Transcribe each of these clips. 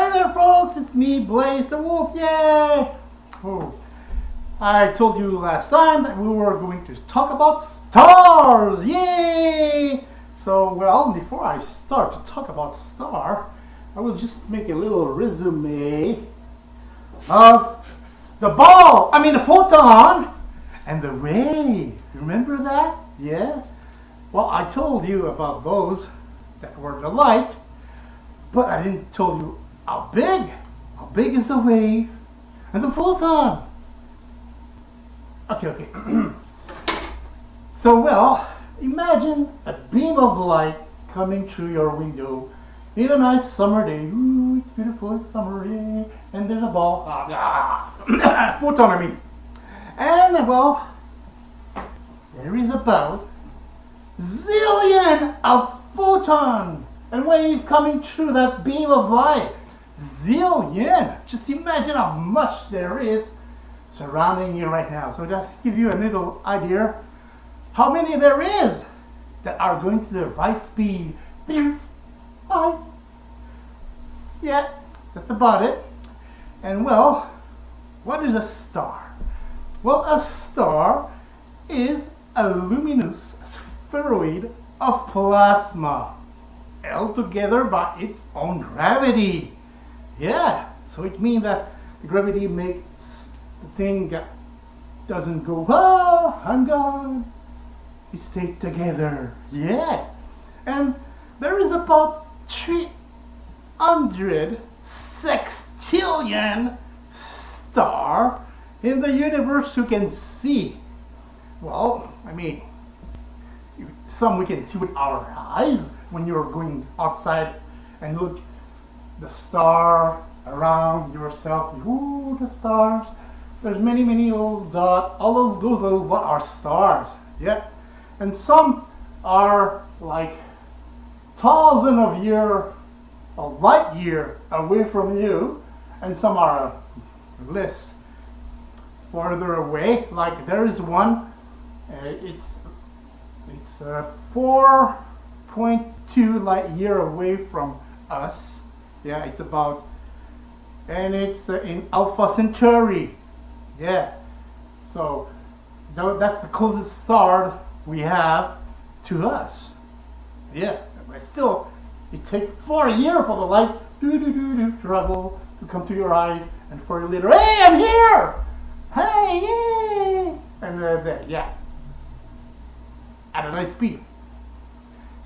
Hi there, folks. It's me, Blaze the Wolf. Yay! Oh, I told you last time that we were going to talk about stars. Yay! So, well, before I start to talk about star, I will just make a little resume of the ball. I mean, the photon and the ray. Remember that? Yeah. Well, I told you about those that were the light, but I didn't tell you how big? How big is the wave and the photon? Okay, okay. so, well, imagine a beam of light coming through your window in a nice summer day. Ooh, it's beautiful, it's summer day, and there's a ball. Ah, photon, I mean. And, well, there is about zillion of photon and wave coming through that beam of light zillion. Just imagine how much there is surrounding you right now. So that give you a little idea how many there is that are going to the right speed. Yeah, that's about it. And well, what is a star? Well, a star is a luminous spheroid of plasma held together by its own gravity. Yeah, so it means that the gravity makes the thing doesn't go, oh, I'm gone. We stay together. Yeah. And there is about 300 sextillion star in the universe you can see. Well, I mean, some we can see with our eyes when you're going outside and look the star around yourself. Ooh, the stars. There's many, many little dots. All of those little dots are stars. Yeah. And some are like thousand of year, a light year away from you, and some are less farther away. Like there is one, uh, it's it's uh, 4.2 light year away from us yeah, it's about, and it's in Alpha Centauri. Yeah, so that's the closest star we have to us. Yeah, but still, it takes four years for the light do do do do travel to come to your eyes, and for you later, hey, I'm here. Hey, yay! And uh, there, yeah, at a nice speed.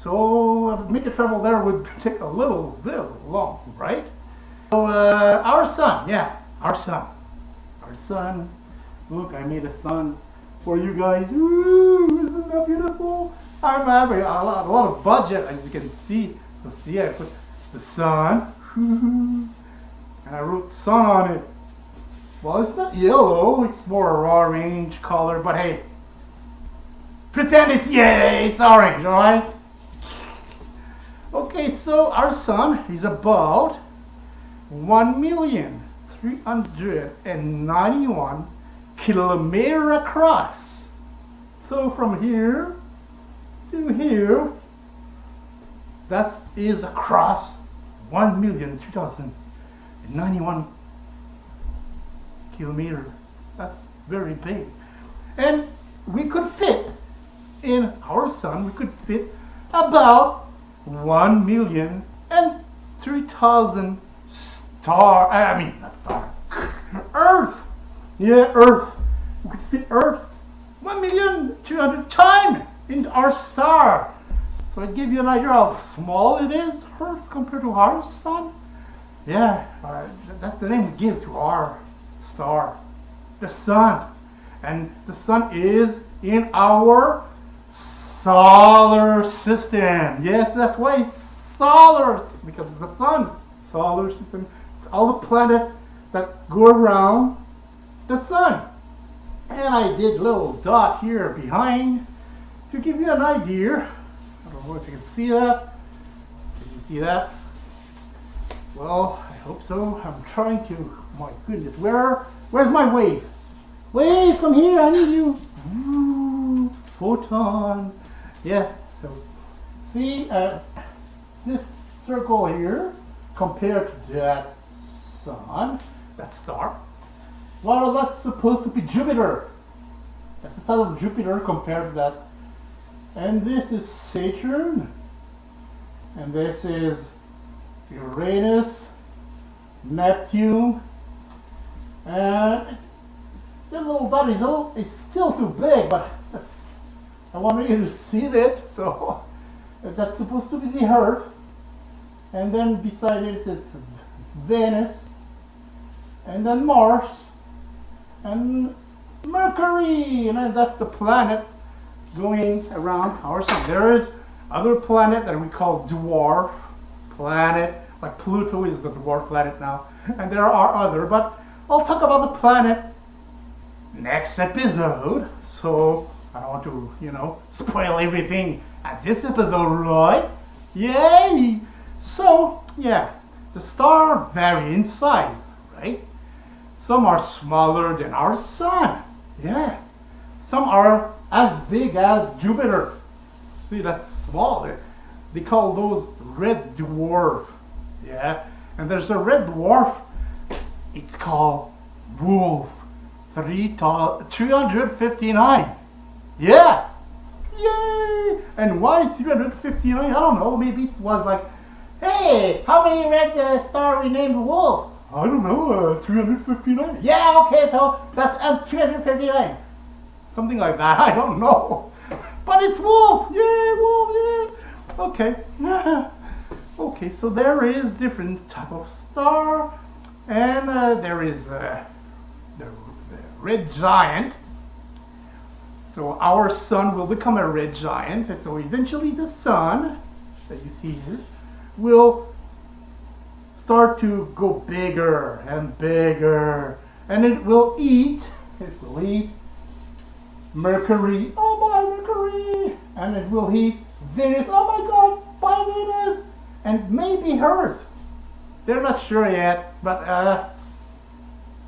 So uh, make a travel there would take a little bit long, right? So uh, our sun, yeah, our sun, our sun. Look, I made a sun for you guys. Ooh, isn't that beautiful? I'm having a lot, a lot of budget, as you can see. So see, I put the sun, and I wrote sun on it. Well, it's not yellow, it's more a raw orange color, but hey, pretend it's, yeah, it's orange, all right? Okay, so our sun is about 1,391 kilometer across. So from here to here, that is across 1,391 kilometer. That's very big. And we could fit in our sun, we could fit about one million and three thousand star. I mean, not star. Earth. Yeah, Earth. We could fit Earth one million two hundred times in our star. So I give you an idea how small it is, Earth compared to our sun. Yeah, uh, that's the name we give to our star, the sun. And the sun is in our solar system. Yes, that's why solar, because it's the sun. Solar system. It's all the planets that go around the sun. And I did a little dot here behind to give you an idea. I don't know if you can see that. Can you see that? Well, I hope so. I'm trying to. My goodness, where? Where's my wave? Wave, come here. I need you. Ooh, photon. Yeah, so see uh, this circle here compared to that sun, that star. Well, that's supposed to be Jupiter. That's the size of Jupiter compared to that. And this is Saturn. And this is Uranus, Neptune, and the little dot is little, it's still too big, but that's, I want you to see it. So that's supposed to be the Earth. And then beside it says Venus, and then Mars, and Mercury, and that's the planet going around our sun. There is other planet that we call dwarf planet, like Pluto is the dwarf planet now, and there are other, but I'll talk about the planet next episode. So I don't want to, you know, spoil everything at this episode, right? Yay! So, yeah, the stars vary in size, right? Some are smaller than our sun. Yeah. Some are as big as Jupiter. See, that's small. They call those red dwarf. Yeah. And there's a red dwarf. It's called Wolf 359. Yeah. Yay! And why 359? I don't know. Maybe it was like, hey, how many red uh, star we named Wolf? I don't know, uh, 359. Yeah, okay, so that's uh, 359. Something like that, I don't know. But it's Wolf! Yay, Wolf, yeah! Okay. okay, so there is different type of star. And uh, there is uh, the, the red giant. So our sun will become a red giant. And so eventually the sun that you see here will start to go bigger and bigger. And it will eat, it will eat Mercury, oh my Mercury, and it will eat Venus, oh my god, by Venus, and maybe Earth. They're not sure yet, but uh,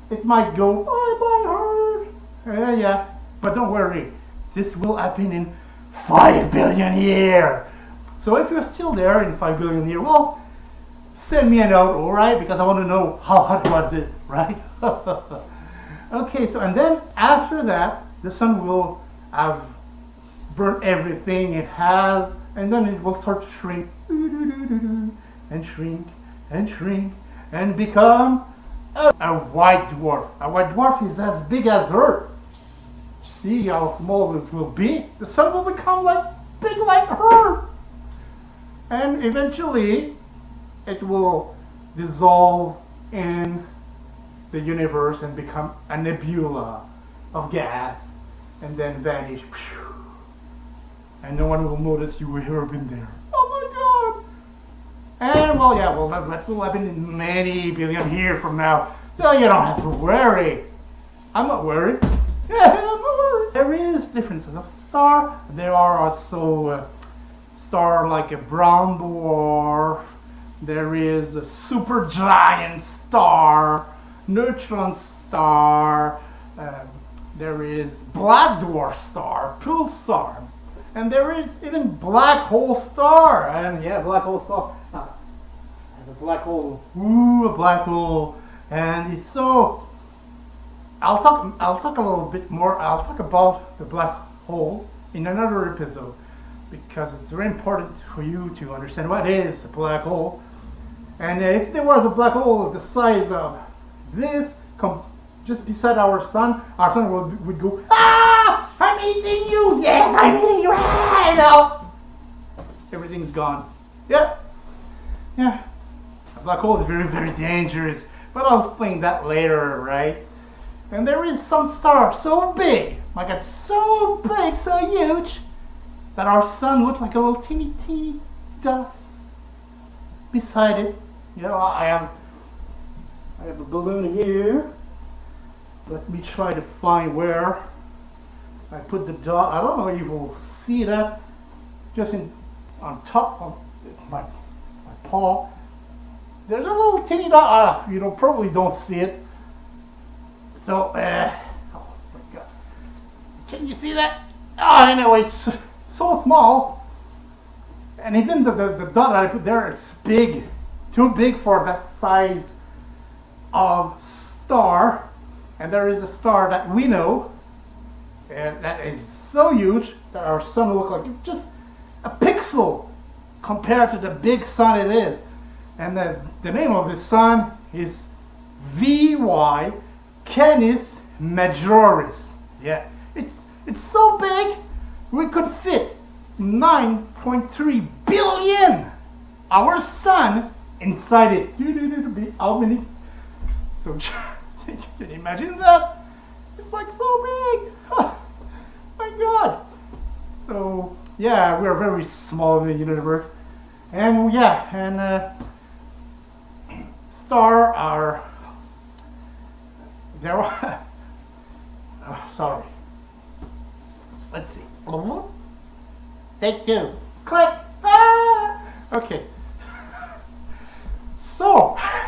it might go, bye bye Earth. Uh, yeah, but don't worry, this will happen in 5 billion years. So if you're still there in 5 billion years, well, send me a note, all right? Because I want to know how hot was it, right? okay, so and then after that, the sun will have burnt everything it has, and then it will start to shrink and shrink and shrink and become a, a white dwarf. A white dwarf is as big as Earth. See how small it will be? The sun will become like big like her. And eventually it will dissolve in the universe and become a nebula of gas and then vanish. And no one will notice you have been there. Oh my god! And well, yeah, well, that will happen in many billion years from now. So you don't have to worry. I'm not worried. Yeah, I'm not worried. There is differences of star. There are also uh, star like a brown dwarf there is a supergiant star, neutron star, uh, there is black dwarf star, pulsar, and there is even black hole star. And yeah, black hole star. Uh, and a black hole. Ooh, a black hole. And it's so. I'll talk. I'll talk a little bit more. I'll talk about the black hole in another episode because it's very important for you to understand what is a black hole and if there was a black hole of the size of this, just beside our sun, our sun would, would go, Ah! I'm eating you! Yes, I'm eating you! Ah! know. Everything's gone. Yeah. Yeah. A black hole is very, very dangerous. But I'll explain that later, right? And there is some star so big, like it's so big, so huge, that our sun looked like a little teeny, teeny dust beside it. You know, I have I have a balloon here. Let me try to find where I put the dot. I don't know if you will see that just in on top of my my paw. There's a little teeny dot. Uh, you don't probably don't see it. So, uh, oh my god, can you see that? Oh, anyway, it's so small, and even the, the, the dot I put there, it's big too big for that size of star, and there is a star that we know, and that is so huge that our sun will look like just a pixel compared to the big sun it is. And the, the name of this sun is VY Canis Majoris. Yeah, it's it's so big we could fit 9.3 billion our sun inside it. How many? So can you imagine that? It's like so big. Oh, my God. So yeah, we're very small in the universe, and yeah, and uh, star are there. Are, oh, sorry. Let's see. Take two. Click. Ah! Okay. So,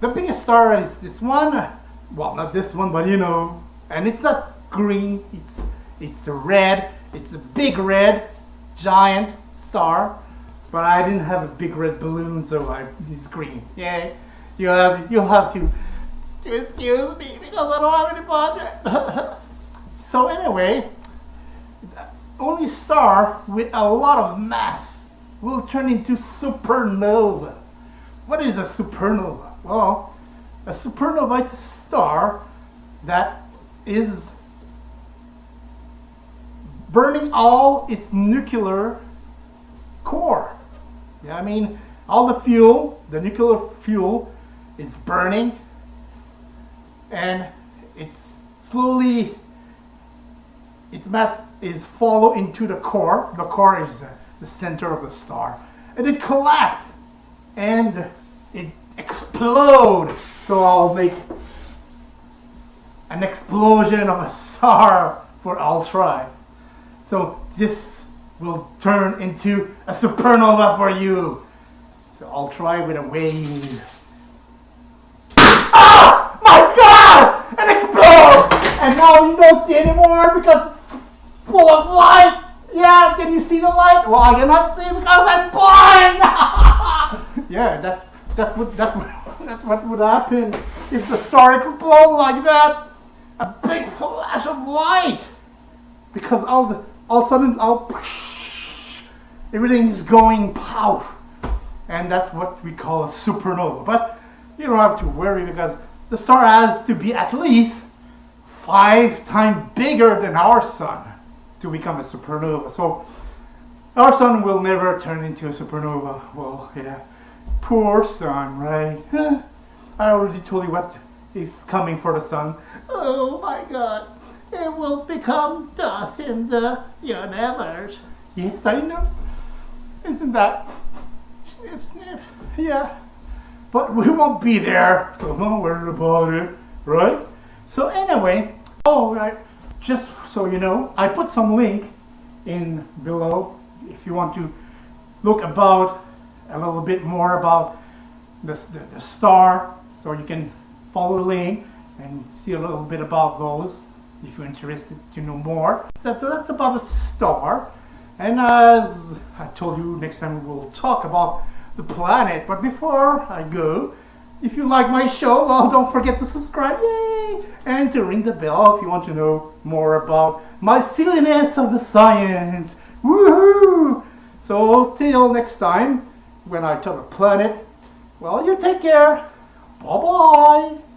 the biggest star is this one. Well, not this one, but you know, and it's not green. It's it's red. It's a big red, giant star. But I didn't have a big red balloon, so I, it's green. Yeah, you have you have to to excuse me because I don't have any budget. so anyway, only star with a lot of mass will turn into supernova. What is a supernova? Well, a supernova is a star that is burning all its nuclear core. Yeah, I mean, all the fuel, the nuclear fuel, is burning and it's slowly, its mass is follow into the core. The core is uh, the center of the star. And it collapses and it explodes. So I'll make an explosion of a star for Ultra. So this will turn into a supernova for you. So I'll try with a wave. Ah! My God! It now you don't see anymore because it's full of light. Yeah, can you see the light? Well, I cannot see because I'm blind. yeah, that's that would that would that's what would happen if the star exploded like that. A big flash of light because all the all of a sudden, all, everything is going pow. And that's what we call a supernova. But you don't have to worry because the star has to be at least five times bigger than our sun to become a supernova. So our sun will never turn into a supernova. Well, yeah, poor sun, right? I already told you what is coming for the sun. Oh my God it will become dust in the universe. Yes, I know. Isn't that snip, snip? Yeah. But we won't be there, so don't worry about it, right? So anyway, all right, just so you know, I put some link in below if you want to look about a little bit more about the, the, the star, so you can follow the link and see a little bit about those if you're interested to know more. So that's about a star. And as I told you, next time we'll talk about the planet. But before I go, if you like my show, well, don't forget to subscribe, yay! And to ring the bell if you want to know more about my silliness of the science. Woohoo! So till next time, when I talk about planet, well, you take care. Bye-bye.